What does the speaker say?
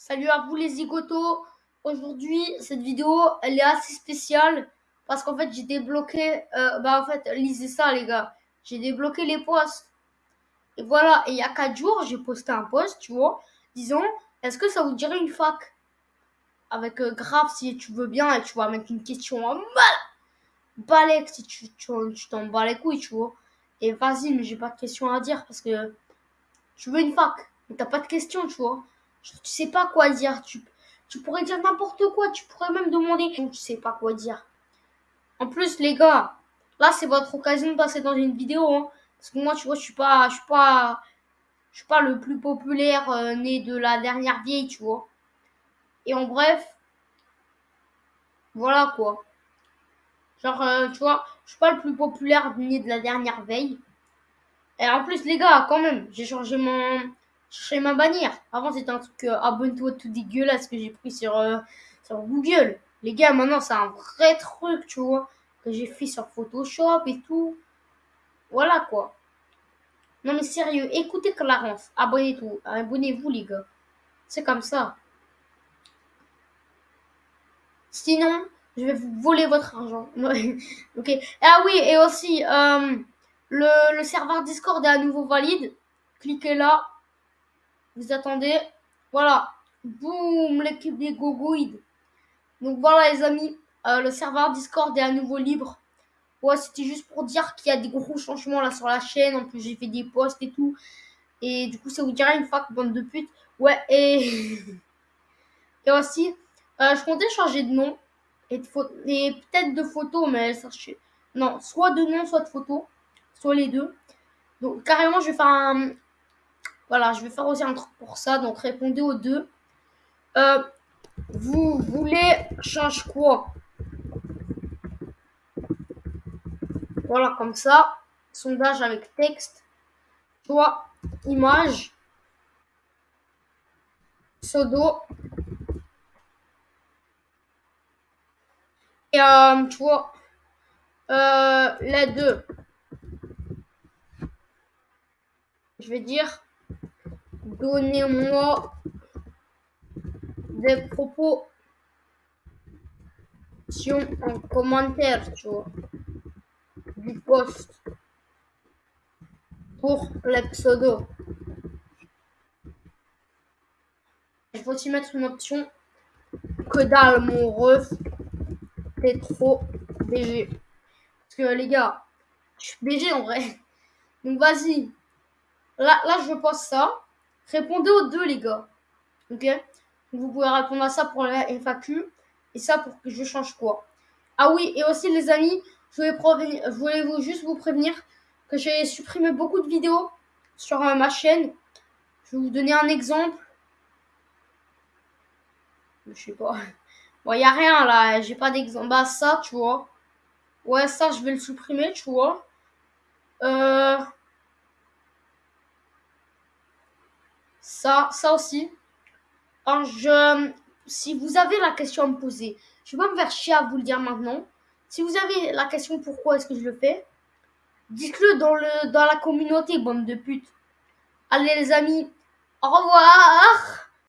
Salut à vous les zigotos. Aujourd'hui, cette vidéo, elle est assez spéciale parce qu'en fait, j'ai débloqué. Euh, bah, en fait, lisez ça, les gars. J'ai débloqué les posts. Et voilà. Et il y a 4 jours, j'ai posté un post, tu vois, disons, est-ce que ça vous dirait une fac? Avec euh, grave, si tu veux bien, et tu vas mettre une question en mal. Balek, si tu t'en bats les couilles, tu vois. Et vas-y, mais j'ai pas de questions à dire parce que tu veux une fac, mais t'as pas de questions, tu vois. Tu sais pas quoi dire. Tu, tu pourrais dire n'importe quoi. Tu pourrais même demander. Tu sais pas quoi dire. En plus, les gars, là, c'est votre occasion de passer dans une vidéo. Hein. Parce que moi, tu vois, je suis pas, je suis pas, je suis pas le plus populaire euh, né de la dernière vieille, tu vois. Et en bref, voilà quoi. Genre, euh, tu vois, je suis pas le plus populaire né de la dernière veille. Et en plus, les gars, quand même, j'ai changé mon, chercher ma bannière. Avant, c'était un truc euh, abonne-toi tout dégueulasse que j'ai pris sur, euh, sur Google. Les gars, maintenant, c'est un vrai truc, tu vois, que j'ai fait sur Photoshop et tout. Voilà, quoi. Non, mais sérieux, écoutez Clarence. Abonnez-vous, abonnez-vous, les gars. C'est comme ça. Sinon, je vais vous voler votre argent. ok. Ah oui, et aussi, euh, le, le serveur Discord est à nouveau valide. Cliquez là vous attendez. Voilà. Boum, l'équipe des gogoïdes. Donc voilà les amis, euh, le serveur Discord est à nouveau libre. Ouais, c'était juste pour dire qu'il y a des gros changements là sur la chaîne. En plus, j'ai fait des posts et tout. Et du coup, ça vous dirait une fac, bande de putes. Ouais, et... et aussi, euh, je comptais changer de nom. Et, et peut-être de photo, mais ça... Non, soit de nom, soit de photo. Soit les deux. Donc, carrément, je vais faire un, voilà, je vais faire aussi un truc pour ça. Donc, répondez aux deux. Euh, vous voulez change quoi? Voilà, comme ça. Sondage avec texte. Soit image. Pseudo. Et euh, tu vois, euh, les deux. Je vais dire Donnez-moi des propos en commentaire, vois, du post pour les pseudos. Il faut aussi mettre une option que dalle mon ref, t'es trop BG. Parce que les gars, je suis BG en vrai. Donc vas-y. Là, là, je pose ça. Répondez aux deux, les gars. Ok? Vous pouvez répondre à ça pour la FAQ et ça pour que je change quoi? Ah oui, et aussi, les amis, je voulais, vous juste vous prévenir que j'ai supprimé beaucoup de vidéos sur euh, ma chaîne. Je vais vous donner un exemple. Je sais pas. Bon, il n'y a rien là, j'ai pas d'exemple. Bah, ça, tu vois. Ouais, ça, je vais le supprimer, tu vois. Euh. Ça, ça aussi. je, si vous avez la question à me poser, je vais pas me faire chier à vous le dire maintenant. Si vous avez la question pourquoi est-ce que je le fais, dites-le dans, le, dans la communauté, bande de putes. Allez les amis, au revoir